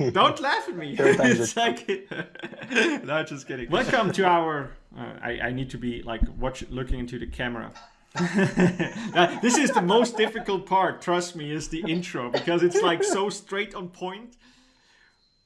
Don't laugh at me. it's like, no, just kidding. Welcome to our. Uh, I, I need to be like watch looking into the camera. uh, this is the most difficult part. Trust me, is the intro because it's like so straight on point.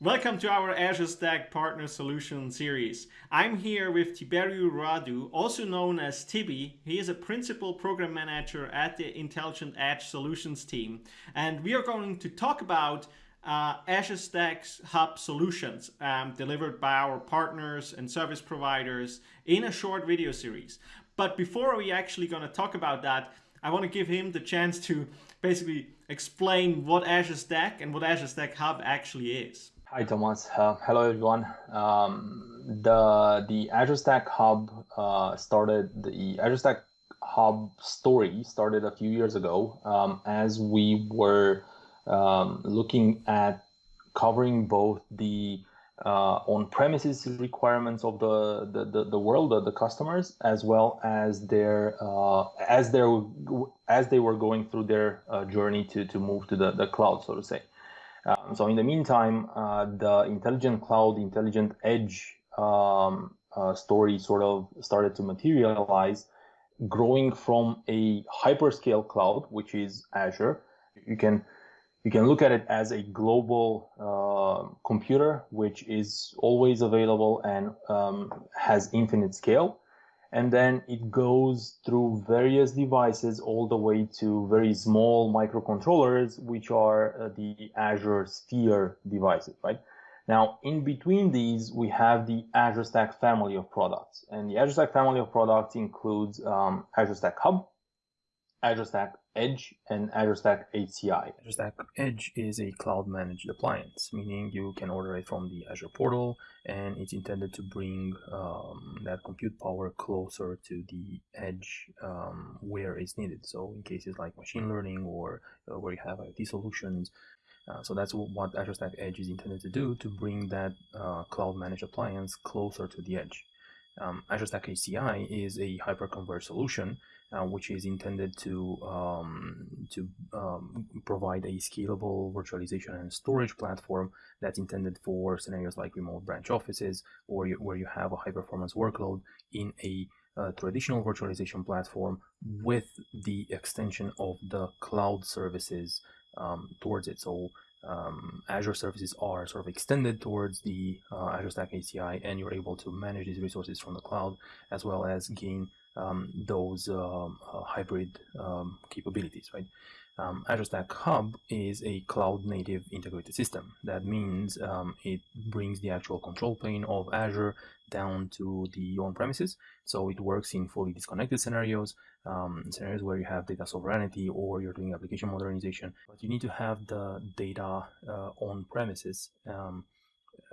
Welcome to our Azure Stack Partner Solution series. I'm here with Tiberiu Radu, also known as Tibi. He is a principal program manager at the Intelligent Edge Solutions team. And we are going to talk about uh, Azure Stack's Hub solutions um, delivered by our partners and service providers in a short video series. But before we actually going to talk about that, I want to give him the chance to basically explain what Azure Stack and what Azure Stack Hub actually is. Hi, Thomas. Uh, hello, everyone. Um, the the Azure Stack Hub uh, started the Azure Stack Hub story started a few years ago um, as we were um, looking at covering both the uh, on-premises requirements of the, the, the, the, world, the, the customers, as well as their uh, as they as they were going through their uh, journey to, to move to the, the cloud, so to say. Um, so in the meantime, uh, the intelligent cloud, intelligent edge um, uh, story sort of started to materialize, growing from a hyperscale cloud, which is Azure. You can you can look at it as a global uh, computer, which is always available and um, has infinite scale. And then it goes through various devices all the way to very small microcontrollers, which are uh, the Azure Sphere devices, right? Now, in between these, we have the Azure Stack family of products. And the Azure Stack family of products includes um, Azure Stack Hub, Azure Stack Edge and Azure Stack HCI. Azure Stack Edge is a cloud managed appliance, meaning you can order it from the Azure portal and it's intended to bring um, that compute power closer to the edge um, where it's needed. So in cases like machine learning or uh, where you have IoT solutions, uh, so that's what Azure Stack Edge is intended to do to bring that uh, cloud managed appliance closer to the edge. Um, Azure Stack HCI is a hyperconverged solution uh, which is intended to um, to um, provide a scalable virtualization and storage platform that's intended for scenarios like remote branch offices or you, where you have a high performance workload in a uh, traditional virtualization platform with the extension of the cloud services um, towards it. So um, Azure services are sort of extended towards the uh, Azure Stack HCI, and you're able to manage these resources from the cloud as well as gain um, those um, uh, hybrid um, capabilities, right? Um, Azure Stack Hub is a cloud native integrated system. That means um, it brings the actual control plane of Azure down to the on-premises. So it works in fully disconnected scenarios, um, scenarios where you have data sovereignty or you're doing application modernization, but you need to have the data uh, on premises, um,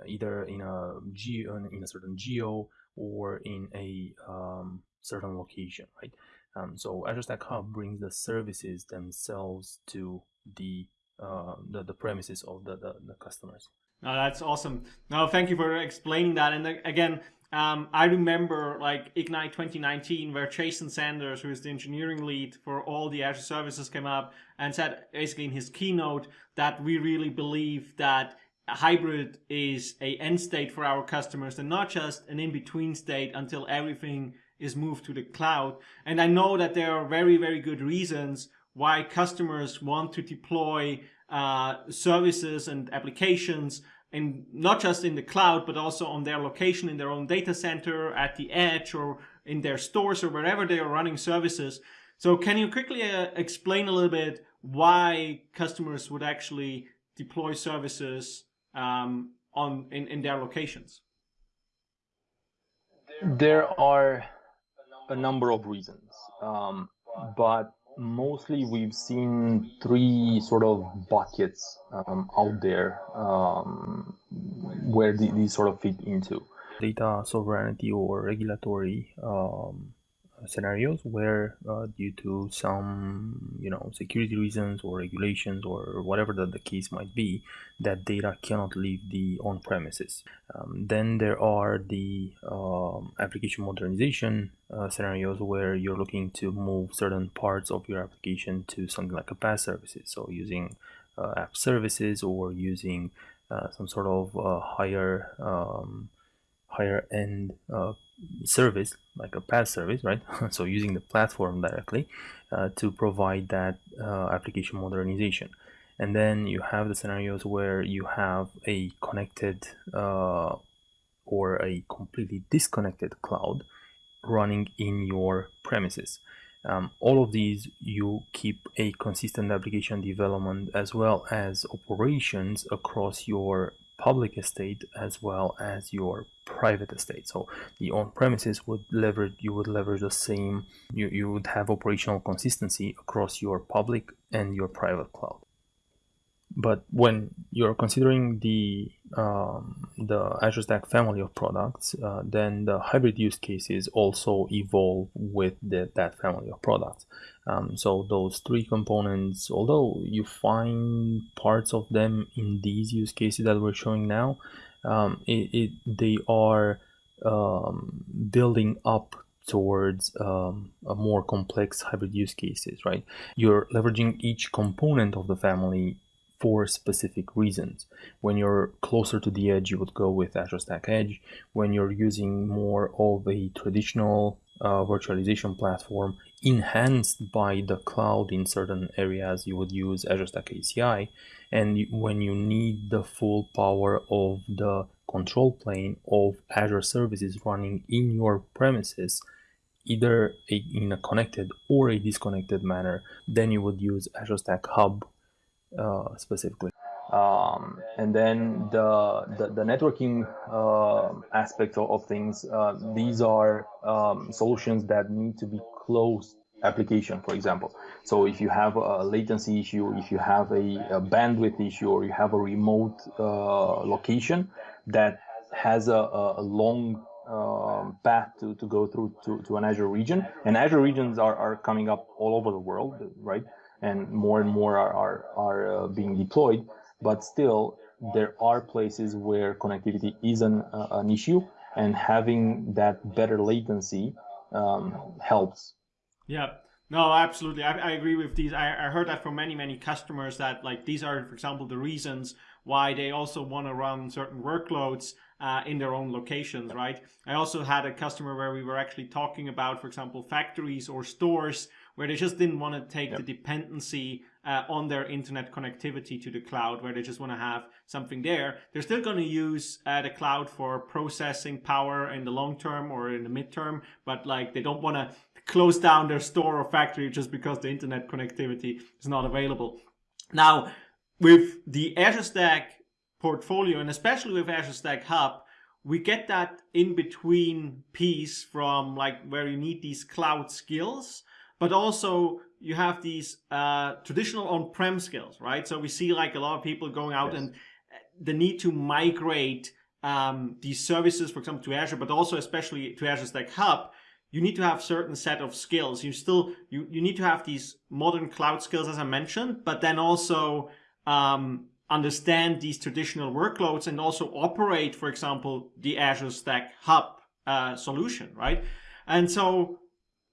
either in a geo, in a certain geo or in a um, certain location, right? Um, so Azure Stack Hub brings the services themselves to the uh, the, the premises of the, the, the customers. No, that's awesome. No, thank you for explaining that. And again, um, I remember like Ignite 2019 where Jason Zander, who is the engineering lead for all the Azure services came up and said basically in his keynote that we really believe that hybrid is a end state for our customers and not just an in-between state until everything is moved to the cloud. And I know that there are very, very good reasons why customers want to deploy uh, services and applications and not just in the cloud, but also on their location in their own data center, at the edge, or in their stores, or wherever they are running services. So can you quickly uh, explain a little bit why customers would actually deploy services um, on in, in their locations? There are a number of reasons, um, but mostly we've seen three sort of buckets um, out there um, where the, these sort of fit into. Data sovereignty or regulatory um, scenarios where uh, due to some you know security reasons or regulations or whatever that the case might be that data cannot leave the on premises um, then there are the um, application modernization uh, scenarios where you're looking to move certain parts of your application to something like a PaaS services. So using uh, app services or using uh, some sort of uh, higher um, higher end uh, service like a PaaS service, right? so using the platform directly uh, to provide that uh, application modernization. And then you have the scenarios where you have a connected uh, or a completely disconnected cloud running in your premises. Um, all of these you keep a consistent application development as well as operations across your public estate as well as your private estate. So the on-premises would leverage you would leverage the same you, you would have operational consistency across your public and your private cloud. But when you're considering the um, the Azure Stack family of products, uh, then the hybrid use cases also evolve with the, that family of products. Um, so those three components, although you find parts of them in these use cases that we're showing now, um, it, it, they are um, building up towards um, a more complex hybrid use cases, right? You're leveraging each component of the family for specific reasons. When you're closer to the edge, you would go with Azure Stack Edge. When you're using more of a traditional uh, virtualization platform enhanced by the cloud in certain areas, you would use Azure Stack HCI. And when you need the full power of the control plane of Azure services running in your premises, either in a connected or a disconnected manner, then you would use Azure Stack Hub uh, specifically. Um, and then the the, the networking uh, aspect of, of things. Uh, these are um, solutions that need to be closed application, for example. So if you have a latency issue, if you have a, a bandwidth issue, or you have a remote uh, location that has a, a long um, path to, to go through to, to an Azure region, and Azure regions are, are coming up all over the world, right? And more and more are, are, are uh, being deployed. But still, there are places where connectivity is an, uh, an issue, and having that better latency um, helps. Yeah. No, absolutely. I, I agree with these. I, I heard that from many, many customers that like these are, for example, the reasons why they also want to run certain workloads uh, in their own locations, right? I also had a customer where we were actually talking about, for example, factories or stores where they just didn't want to take yep. the dependency uh, on their internet connectivity to the cloud, where they just want to have something there. They're still going to use uh, the cloud for processing power in the long term or in the midterm, but like they don't want to close down their store or factory just because the internet connectivity is not available. Now, with the Azure Stack portfolio, and especially with Azure Stack Hub, we get that in between piece from like where you need these cloud skills but also you have these uh, traditional on-prem skills, right? So we see like a lot of people going out yes. and uh, the need to migrate um, these services, for example, to Azure, but also especially to Azure Stack Hub. You need to have certain set of skills. You still you you need to have these modern cloud skills, as I mentioned, but then also um, understand these traditional workloads and also operate, for example, the Azure Stack Hub uh, solution, right? And so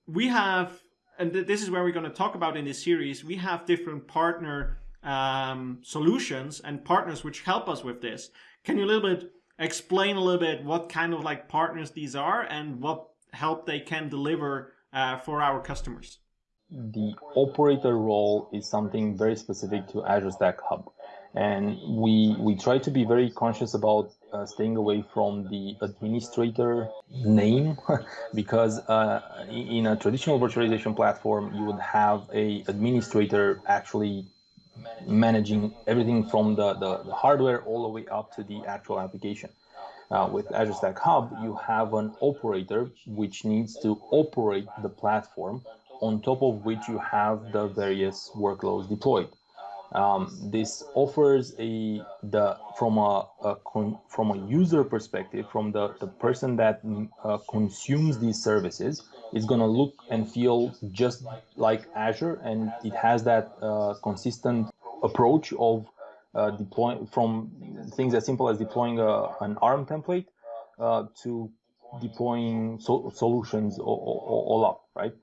we have and th this is where we're going to talk about in this series, we have different partner um, solutions and partners which help us with this. Can you a little bit explain a little bit what kind of like partners these are and what help they can deliver uh, for our customers? The operator role is something very specific to Azure Stack Hub and we we try to be very conscious about uh, staying away from the administrator name because uh, in a traditional virtualization platform you would have a administrator actually managing everything from the, the, the hardware all the way up to the actual application uh, with Azure Stack Hub, you have an operator which needs to operate the platform on top of which you have the various workloads deployed. Um, this offers a the from a, a con, from a user perspective, from the the person that uh, consumes these services, is going to look and feel just like Azure, and it has that uh, consistent approach of uh, deploying from things as simple as deploying a, an ARM template uh, to deploying so, solutions all, all, all, up, right?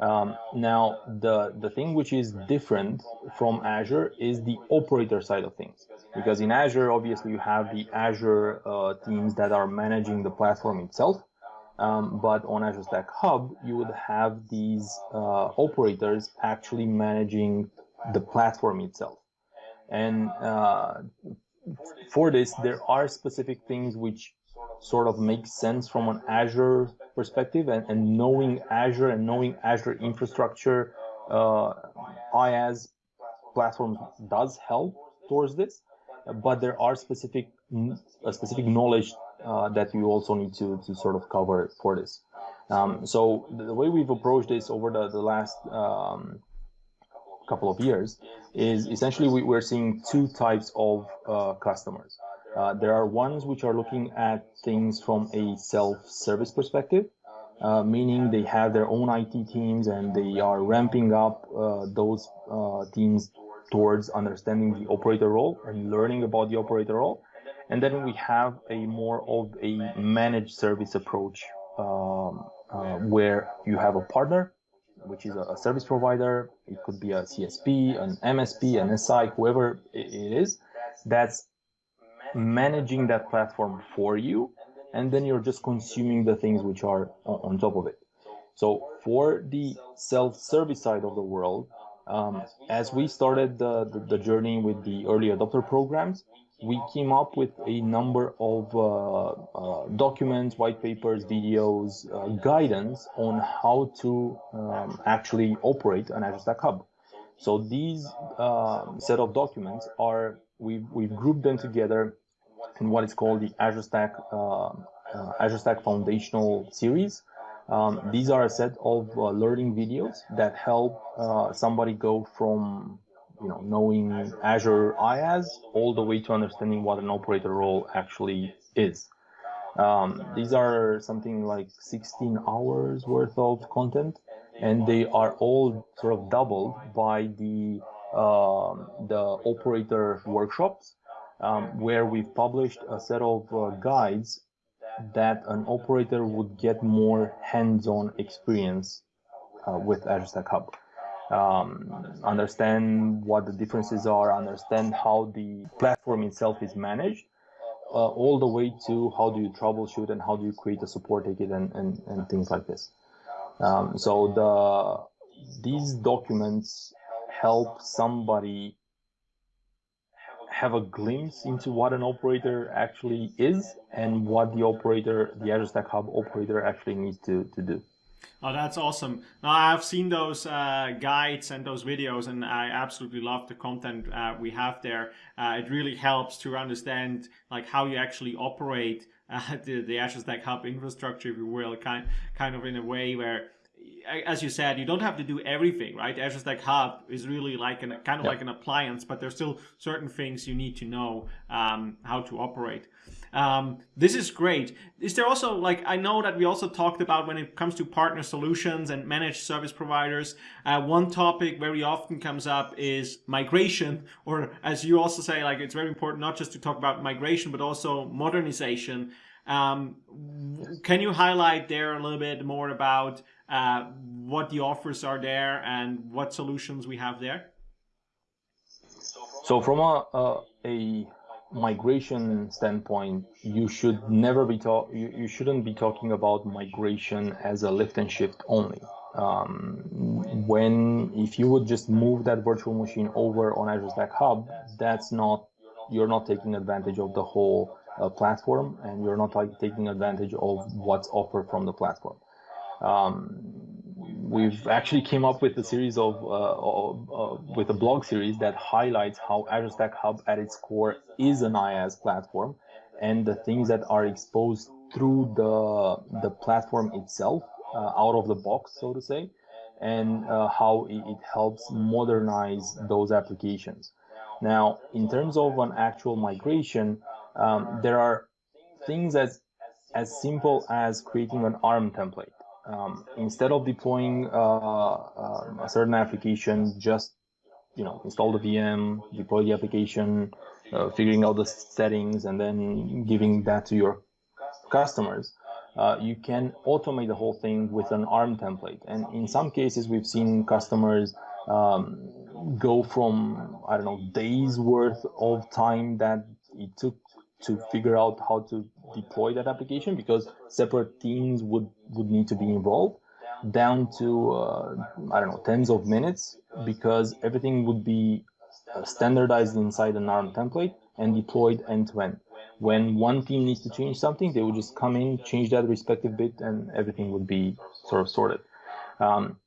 Um, now, the, the thing which is different from Azure is the operator side of things. Because in Azure, obviously, you have the Azure uh, teams that are managing the platform itself. Um, but on Azure Stack Hub, you would have these uh, operators actually managing the platform itself. And uh, for this, there are specific things which sort of make sense from an Azure perspective and, and knowing Azure and knowing Azure infrastructure, uh, IaaS platform does help towards this, but there are specific a specific knowledge uh, that you also need to, to sort of cover for this. Um, so the way we've approached this over the, the last um, couple of years is essentially we, we're seeing two types of uh, customers. Uh, there are ones which are looking at things from a self-service perspective, uh, meaning they have their own IT teams and they are ramping up uh, those uh, teams towards understanding the operator role and learning about the operator role. And then we have a more of a managed service approach um, uh, where you have a partner, which is a, service provider. It could be a CSP, an MSP, an SI, whoever it is, that's managing that platform for you and then you're just consuming the things which are on top of it. So for the self-service side of the world um, as we started the, the, the, journey with the early adopter programs we came up with a number of uh, uh, documents white papers videos uh, guidance on how to um, actually operate an azure stack hub. So these uh, set of documents are we've, we've grouped them together in what is called the Azure Stack uh, uh, Azure Stack Foundational Series. Um, these are a set of uh, learning videos that help uh, somebody go from you know knowing Azure IaaS all the way to understanding what an operator role actually is. Um, these are something like 16 hours worth of content, and they are all sort of doubled by the uh, the operator workshops um, where we've published a set of uh, guides that an operator would get more hands-on experience uh, with Azure Stack Hub. Um, understand what the differences are, understand how the platform itself is managed, uh, all the way to how do you troubleshoot and how do you create a support ticket and, and, and things like this. Um, so the these documents help somebody have a glimpse into what an operator actually is and what the operator, the Azure Stack Hub operator actually needs to, to do. Oh, that's awesome. Now, I've seen those uh, guides and those videos, and I absolutely love the content uh, we have there. Uh, it really helps to understand like how you actually operate uh, the, the Azure Stack Hub infrastructure, if you will, kind, kind of in a way where as you said, you don't have to do everything, right? Azure Stack Hub is really like an kind of yep. like an appliance, but there's still certain things you need to know um, how to operate. Um, this is great. Is there also like I know that we also talked about when it comes to partner solutions and managed service providers. Uh, one topic very often comes up is migration, or as you also say, like it's very important not just to talk about migration but also modernization. Um, can you highlight there a little bit more about uh, what the offers are there and what solutions we have there? So from a, a, migration standpoint, you should never be talk. You, you shouldn't be talking about migration as a lift and shift only. Um, when if you would just move that virtual machine over on Azure Stack Hub, that's not you're not taking advantage of the whole uh, platform, and you're not like, taking advantage of what's offered from the platform. Um, we've actually came up with a series of, uh, uh, with a blog series that highlights how Azure Stack Hub at its core is an IaaS platform and the things that are exposed through the the platform itself uh, out of the box so to say and uh, how it, it, helps modernize those applications now in terms of an actual migration um, there are things as as simple as creating an arm template um, instead of deploying uh, uh, a certain application, just you know install the VM, deploy the application, uh, figuring out the settings, and then giving that to your customers. uh, you can automate the whole thing with an ARM template. And in some cases, we've seen customers um, go from, I don't know, days worth of time that it took to figure out how to deploy that application because separate teams would, would need to be involved down to, uh, I don't know, tens of minutes because everything would be uh, standardized inside an ARM template and deployed end to end. When one team needs to change something, they would just come in, change that respective bit, and everything would be sort of sorted. Um,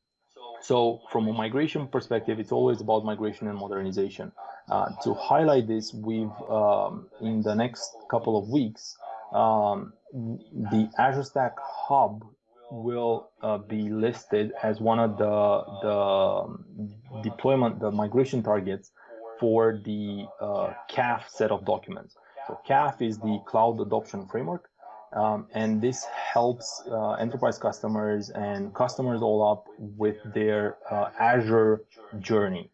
so from a migration perspective, it's always about migration and modernization. Uh, to highlight this, we've um, in the next couple of weeks, um, the Azure Stack Hub will uh, be listed as one of the the deployment, the migration targets for the uh, CAF set of documents. So CAF is the Cloud Adoption Framework, um, and this helps uh, enterprise customers and customers all up with their uh, Azure journey.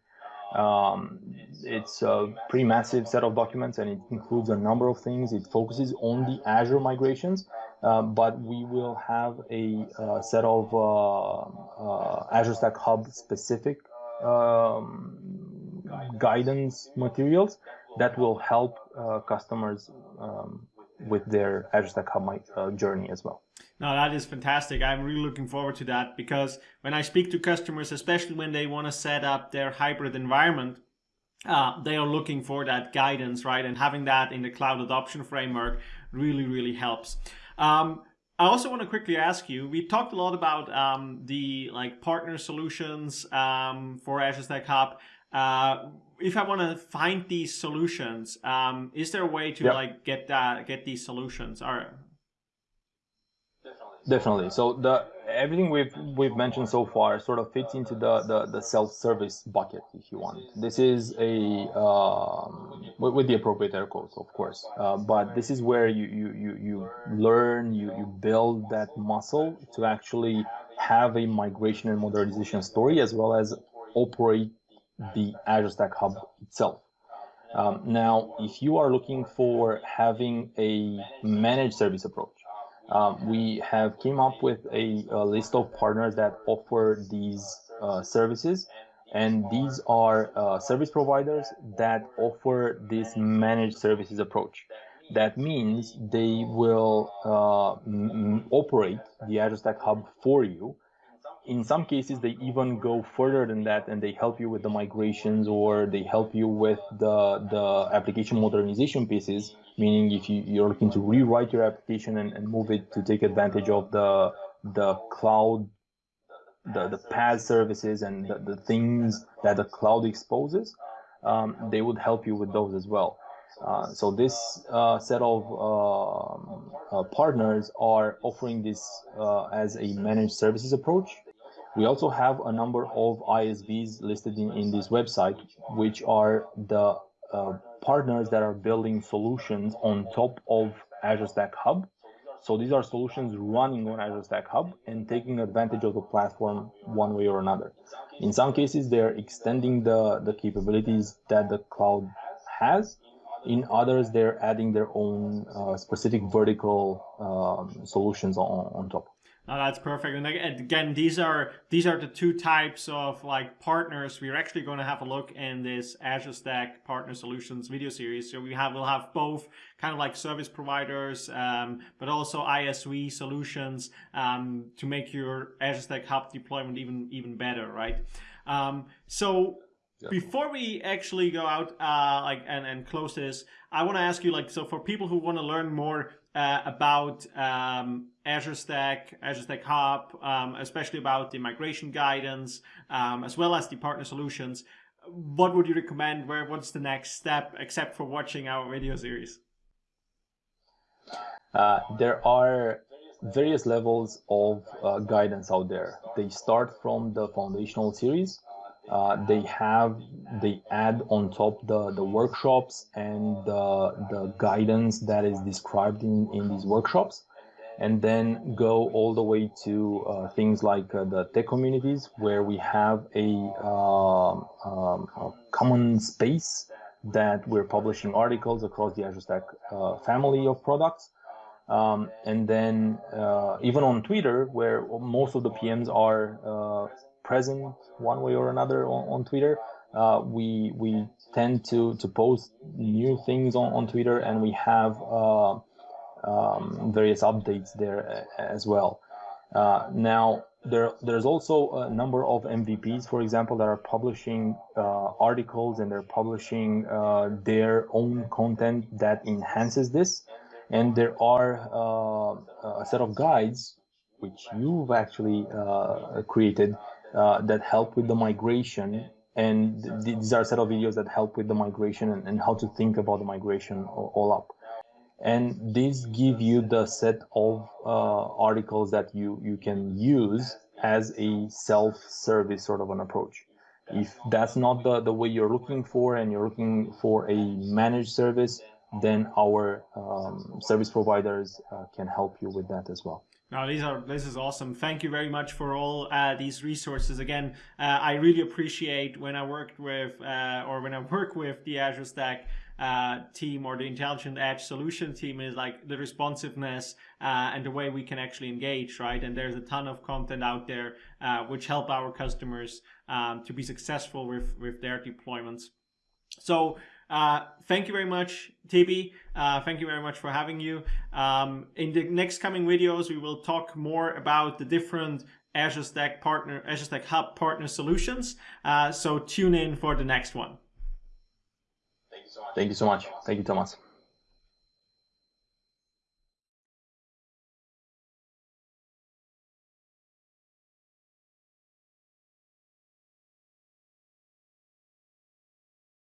Um, it's a pretty massive set of documents and it includes a number of things. It focuses on the Azure migrations, uh, but we will have a uh, set of uh, uh, Azure Stack Hub specific um, guidance materials that will help customers um, with their Azure Stack Hub uh, journey as well. No, that is fantastic. I'm really looking forward to that because when I speak to customers, especially when they want to set up their hybrid environment, uh, they are looking for that guidance, right? And having that in the cloud adoption framework really, really helps. Um, I also want to quickly ask you, we talked a lot about um, the like partner solutions um, for Azure Stack Hub. Uh, if I want to find these solutions, um, is there a way to yep. like get that get these solutions? Or definitely. So the everything we've we've mentioned so far sort of fits into the the, the self service bucket, if you want. This is a um, with, with, the appropriate air quotes, of course. Uh, but this is where you you you you learn, you you build that muscle to actually have a migration and modernization story as well as operate the Azure Stack Hub itself. Um, now, if you are looking for having a managed service approach, um, we have came up with a, a, list of partners that offer these uh, services, and these are uh, service providers that offer this managed services approach. That means they will uh, operate the Azure Stack Hub for you, in some cases they even go further than that and they help you with the migrations or they help you with the the application modernization pieces meaning if you, you're looking to rewrite your application and, and move it to take advantage of the the cloud the, the PaaS services and the, the things that the cloud exposes um, they would help you with those as well. Uh, so this uh, set of um, uh, partners are offering this uh, as a managed services approach we also have a number of ISVs listed in, in this website, which are the uh, partners that are building solutions on top of Azure Stack Hub. So these are solutions running on Azure Stack Hub and taking advantage of the platform one way or another. In some cases, they're extending the, the capabilities that the cloud has. In others, they're adding their own uh, specific vertical um, solutions on, on top. Oh, that's perfect. And again, these are these are the two types of like partners. We're actually going to have a look in this Azure Stack Partner Solutions video series. So we have we'll have both kind of like service providers, um, but also ISV solutions um, to make your Azure Stack Hub deployment even even better, right? Um, so before we actually go out uh, like and, and close this, I want to ask you like so for people who want to learn more uh, about um, Azure Stack, Azure Stack Hub, um, especially about the migration guidance, um, as well as the partner solutions. What would you recommend? Where what's the next step, except for watching our video series? Uh, there are various levels of uh, guidance out there. They start from the foundational series. Uh, they have they add on top the the workshops and the the guidance that is described in in these workshops and then go all the way to uh, things like uh, the tech communities where we have a, um, um, a, common space that we're publishing articles across the Azure Stack uh, family of products. Um, and then uh, even on Twitter, where most of the PMs are uh, present one way or another on, on Twitter, uh, we we tend to to post new things on, on Twitter, and we have um, various updates there as well. Uh, now there there's also a number of MVPs, for example, that are publishing uh, articles and they're publishing their own content that enhances this. And there are uh, a set of guides, which you've actually uh, created, uh, that help with the migration. And th these are a set of videos that help with the migration and, and how to think about the migration all up. And these give you the set of uh, articles that you, you can use as a self-service sort of an approach. If that's not the, the way you're looking for and you're looking for a managed service, then our um, service providers uh, can help you with that as well. Now these are this is awesome. Thank you very much for all uh, these resources. Again, uh, I really appreciate when I worked with uh, or when I work with the Azure Stack uh, team or the Intelligent Edge solution team is like the responsiveness uh, and the way we can actually engage, right? And there's a ton of content out there uh, which help our customers um, to be successful with with their deployments. So uh, thank you very much, Tibi. Uh, thank you very much for having you. Um, in the next coming videos, we will talk more about the different Azure Stack partner, Azure Stack Hub partner solutions. Uh, so tune in for the next one. Thank you so much. Thank you, Thomas.